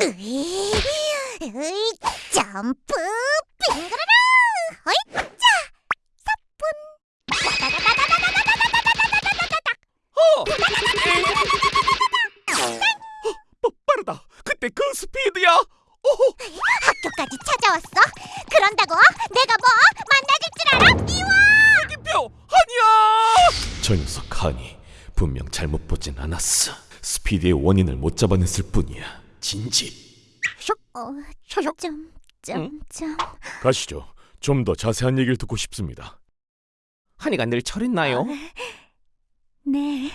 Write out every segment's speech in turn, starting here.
으이, 으이, 점프 빙그르르 어이짜 사뿐 어, 빠르다. 그때 그 스피드야. 오호. 학교까지 찾아왔어? 그런다고? 내가 뭐 만나줄 줄 알아? 미워 애기표 하니야! 저 녀석 하니 분명 잘못 보진 않았어. 스피드의 원인을 못 잡아냈을 뿐이야. 진집. 어. 좀, 좀, 좀. 가시죠. 좀 더 자세한 얘기를 듣고 싶습니다. 한이가 늘 철했나요? 네.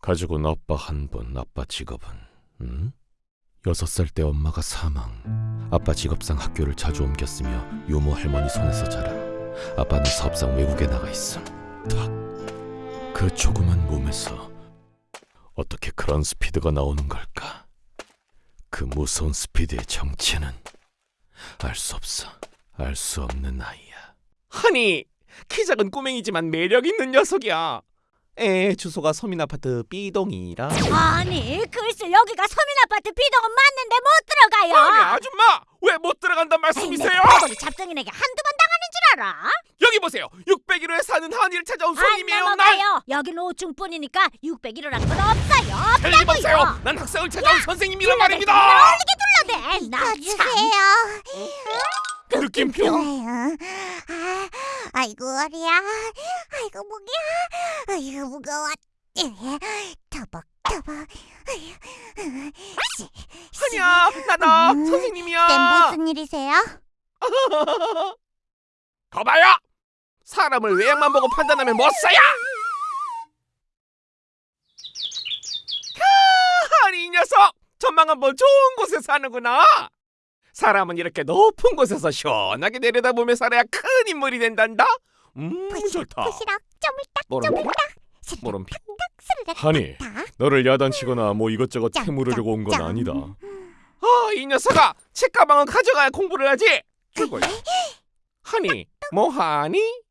가지고 온 아빠 한 분, 아빠 직업은 음? 여섯 살 때 엄마가 사망. 아빠 직업상 학교를 자주 옮겼으며 유모 할머니 손에서 자라. 아빠는 사업상 외국에 나가 있음. 탁. 그 조그만 몸에서 어떻게 그런 스피드가 나오는 걸까? 그 무서운 스피드의 정체는 알 수 없어. 알 수 없는 아이야. 하니 키 작은 꼬맹이지만 매력 있는 녀석이야. 에 주소가 서민 아파트 B동이라. 아니, 글쎄 여기가 서민 아파트 비동은 맞는데 못 들어가요. 아니 아줌마 왜 못 들어간단 말씀이세요? 아버지 잡생이에게 한두 번 알아? 여기 보세요. 601호에 사는 한이를 찾아온 손님이에요. 안 날. 넘어가요. 여긴 5층뿐이니까 601호란 건 없어요. 헬리 보세요. 없다고요. 난 학생을 찾아온 선생님이란 불러대, 말입니다. 어울리게 둘러대. 나 주세요. 느낌표. 아, 아이고 어리야. 아이고 목이야. 아이고 무거워. 터벅 터벅. 한이야 나다 음, 선생님이야. 땐 무슨 일이세요? 거봐요. 사람을 외양만 보고 판단하면 못 써야. 하, 한이 이 녀석 전망 한번 좋은 곳에 사는구나. 사람은 이렇게 높은 곳에서 시원하게 내려다보며 살아야 큰 인물이 된단다. 음 좋다. 부시럭 쪼물딱 물음표? 쪼물딱. 물음표? 스르륵 하니 탁. 너를 야단치거나 뭐 이것저것 짱, 캐물으려고 온건 짱, 아니다. 아, 이 녀석아, 책가방은 가져가야 공부를 하지. 그걸. 하니, Mohani?